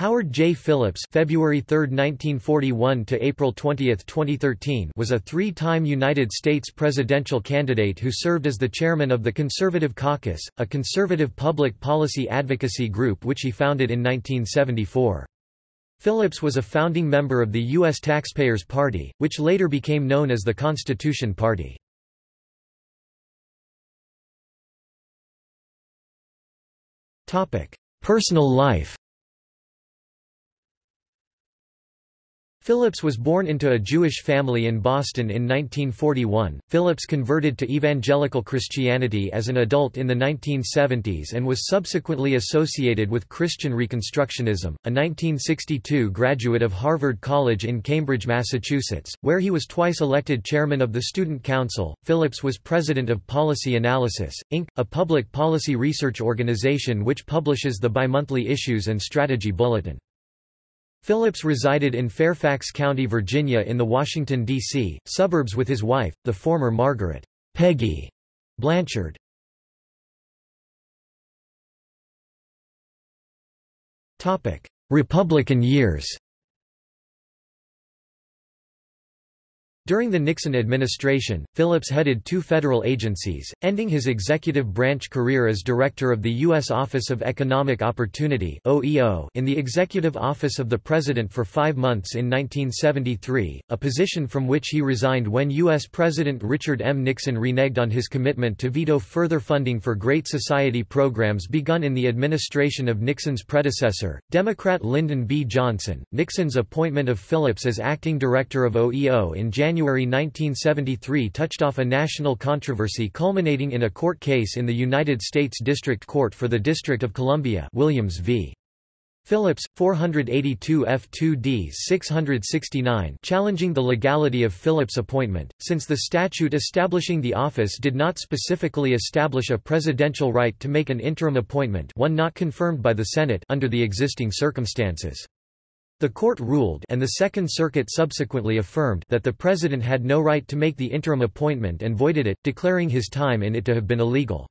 Howard J. Phillips February 3, 1941 to April 20, 2013 was a three-time United States presidential candidate who served as the chairman of the Conservative Caucus, a conservative public policy advocacy group which he founded in 1974. Phillips was a founding member of the U.S. Taxpayers Party, which later became known as the Constitution Party. Personal life Phillips was born into a Jewish family in Boston in 1941. Phillips converted to evangelical Christianity as an adult in the 1970s and was subsequently associated with Christian Reconstructionism, a 1962 graduate of Harvard College in Cambridge, Massachusetts, where he was twice elected chairman of the Student Council. Phillips was president of Policy Analysis, Inc., a public policy research organization which publishes the bimonthly Issues and Strategy Bulletin. Phillips resided in Fairfax County, Virginia in the Washington, D.C., suburbs with his wife, the former Margaret Peggy Blanchard. Republican years During the Nixon administration, Phillips headed two federal agencies, ending his executive branch career as director of the U.S. Office of Economic Opportunity in the Executive Office of the President for five months in 1973, a position from which he resigned when U.S. President Richard M. Nixon reneged on his commitment to veto further funding for Great Society programs begun in the administration of Nixon's predecessor, Democrat Lyndon B. Johnson. Nixon's appointment of Phillips as acting director of OEO in January January 1973 touched off a national controversy culminating in a court case in the United States District Court for the District of Columbia Williams v. Phillips, 482 F2D 669 challenging the legality of Phillips' appointment, since the statute establishing the office did not specifically establish a presidential right to make an interim appointment one not confirmed by the Senate under the existing circumstances. The court ruled and the Second Circuit subsequently affirmed that the president had no right to make the interim appointment and voided it, declaring his time in it to have been illegal.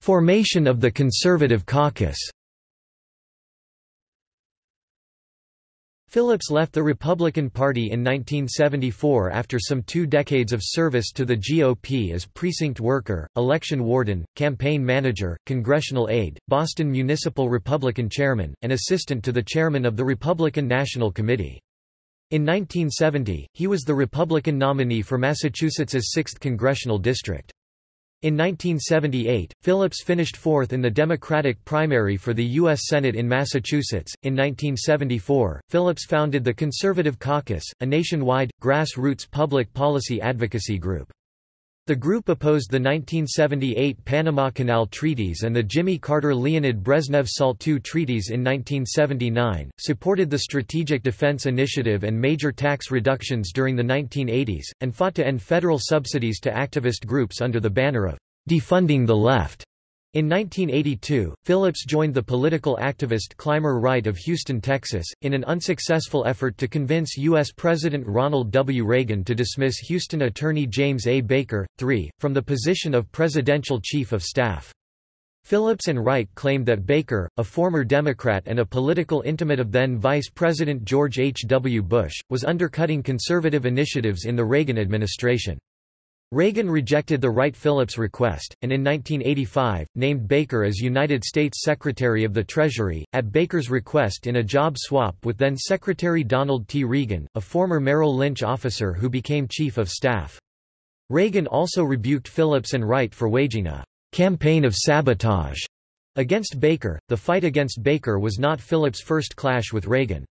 Formation of the Conservative Caucus Phillips left the Republican Party in 1974 after some two decades of service to the GOP as precinct worker, election warden, campaign manager, congressional aide, Boston Municipal Republican chairman, and assistant to the chairman of the Republican National Committee. In 1970, he was the Republican nominee for Massachusetts's 6th congressional district. In 1978, Phillips finished fourth in the Democratic primary for the U.S. Senate in Massachusetts. In 1974, Phillips founded the Conservative Caucus, a nationwide, grassroots public policy advocacy group. The group opposed the 1978 Panama Canal Treaties and the Jimmy Carter-Leonid Brezhnev SALT II treaties in 1979, supported the Strategic Defense Initiative and major tax reductions during the 1980s, and fought to end federal subsidies to activist groups under the banner of defunding the left. In 1982, Phillips joined the political activist Clymer Wright of Houston, Texas, in an unsuccessful effort to convince U.S. President Ronald W. Reagan to dismiss Houston Attorney James A. Baker, III, from the position of Presidential Chief of Staff. Phillips and Wright claimed that Baker, a former Democrat and a political intimate of then Vice President George H. W. Bush, was undercutting conservative initiatives in the Reagan administration. Reagan rejected the Wright-Phillips request, and in 1985, named Baker as United States Secretary of the Treasury, at Baker's request in a job swap with then-Secretary Donald T. Regan, a former Merrill Lynch officer who became Chief of Staff. Reagan also rebuked Phillips and Wright for waging a campaign of sabotage against Baker. The fight against Baker was not Phillips' first clash with Reagan.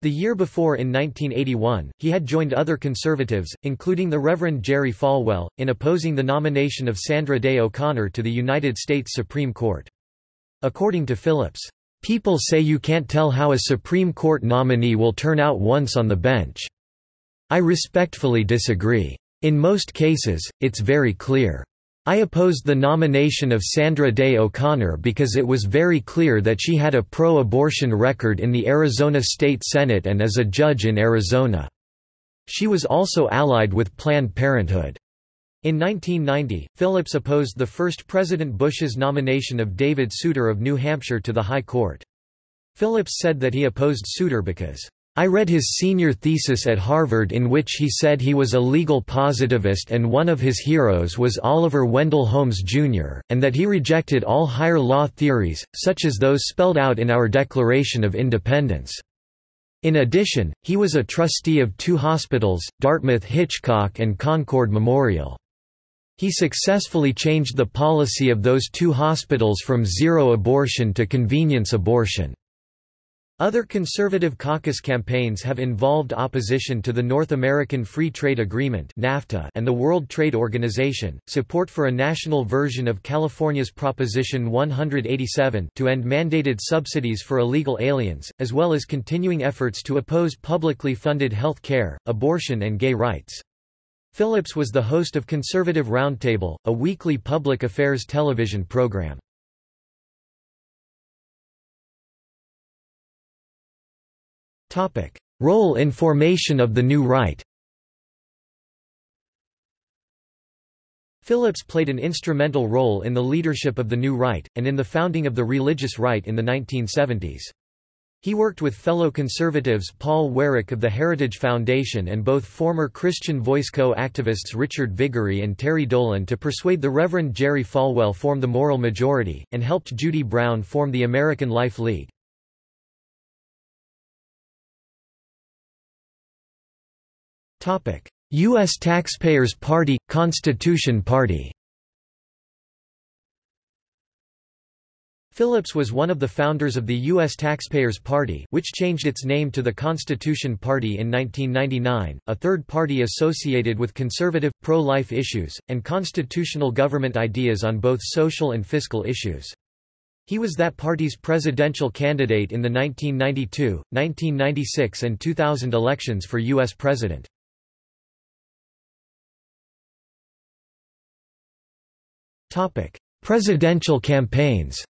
The year before in 1981, he had joined other conservatives, including the Reverend Jerry Falwell, in opposing the nomination of Sandra Day O'Connor to the United States Supreme Court. According to Phillips, "...people say you can't tell how a Supreme Court nominee will turn out once on the bench. I respectfully disagree. In most cases, it's very clear. I opposed the nomination of Sandra Day O'Connor because it was very clear that she had a pro-abortion record in the Arizona State Senate and as a judge in Arizona. She was also allied with Planned Parenthood. In 1990, Phillips opposed the first President Bush's nomination of David Souter of New Hampshire to the High Court. Phillips said that he opposed Souter because I read his senior thesis at Harvard in which he said he was a legal positivist and one of his heroes was Oliver Wendell Holmes, Jr., and that he rejected all higher law theories, such as those spelled out in our Declaration of Independence. In addition, he was a trustee of two hospitals, Dartmouth Hitchcock and Concord Memorial. He successfully changed the policy of those two hospitals from zero abortion to convenience abortion. Other conservative caucus campaigns have involved opposition to the North American Free Trade Agreement (NAFTA) and the World Trade Organization, support for a national version of California's Proposition 187 to end mandated subsidies for illegal aliens, as well as continuing efforts to oppose publicly funded health care, abortion and gay rights. Phillips was the host of Conservative Roundtable, a weekly public affairs television program. Role in formation of the New Right Phillips played an instrumental role in the leadership of the New Right, and in the founding of the religious right in the 1970s. He worked with fellow conservatives Paul Weyrich of the Heritage Foundation and both former Christian Voice Co activists Richard Viguerie and Terry Dolan to persuade the Reverend Jerry Falwell form the Moral Majority, and helped Judie Brown form the American Life League. U.S. Taxpayers Party – Constitution Party Phillips was one of the founders of the U.S. Taxpayers Party which changed its name to the Constitution Party in 1999, a third party associated with conservative, pro-life issues, and constitutional government ideas on both social and fiscal issues. He was that party's presidential candidate in the 1992, 1996 and 2000 elections for U.S. President. Topic: Presidential campaigns.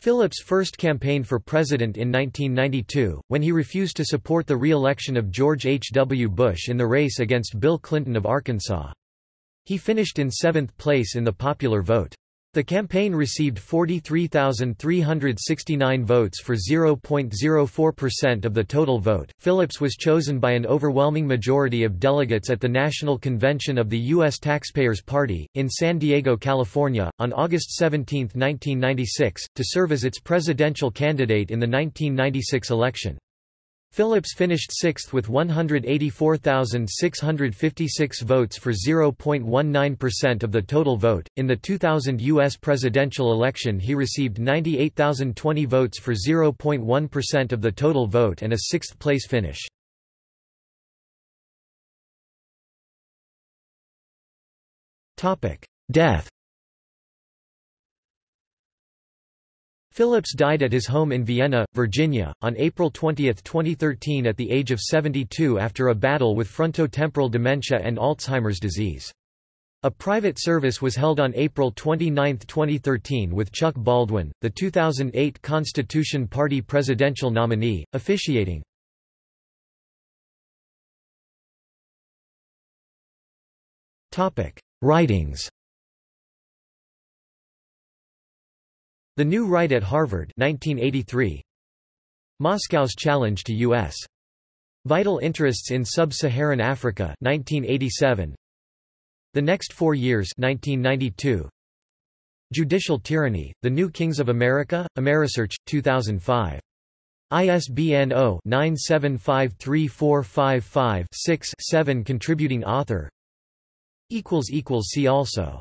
Phillips first campaigned for president in 1992, when he refused to support the re-election of George H. W. Bush in the race against Bill Clinton of Arkansas. He finished in seventh place in the popular vote. The campaign received 43,369 votes for 0.04% of the total vote. Phillips was chosen by an overwhelming majority of delegates at the National Convention of the U.S. Taxpayers Party, in San Diego, California, on August 17, 1996, to serve as its presidential candidate in the 1996 election. Phillips finished sixth with 184,656 votes for 0.19% of the total vote. In the 2000 U.S. presidential election, he received 98,020 votes for 0.1% of the total vote and a sixth place finish. Death Phillips died at his home in Vienna, Virginia, on April 20, 2013 at the age of 72 after a battle with frontotemporal dementia and Alzheimer's disease. A private service was held on April 29, 2013 with Chuck Baldwin, the 2008 Constitution Party presidential nominee, officiating. Writings The New Right at Harvard 1983. Moscow's Challenge to U.S. Vital Interests in Sub-Saharan Africa 1987. The Next Four Years 1992. Judicial Tyranny, The New Kings of America, Amerisearch, 2005. ISBN 0-9753455-6-7 Contributing author See also